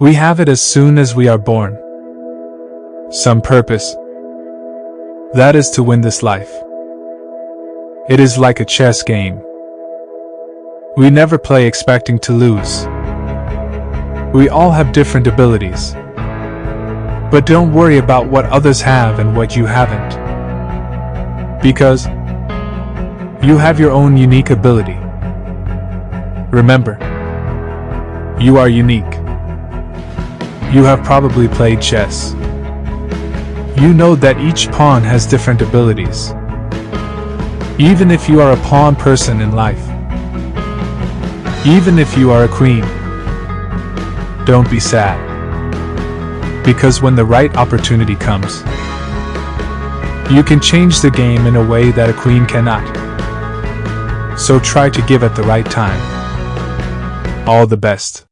We have it as soon as we are born. Some purpose. That is to win this life. It is like a chess game. We never play expecting to lose. We all have different abilities. But don't worry about what others have and what you haven't. Because you have your own unique ability. Remember, you are unique. You have probably played chess. You know that each pawn has different abilities. Even if you are a pawn person in life. Even if you are a queen. Don't be sad. Because when the right opportunity comes, you can change the game in a way that a queen cannot. So try to give at the right time. All the best.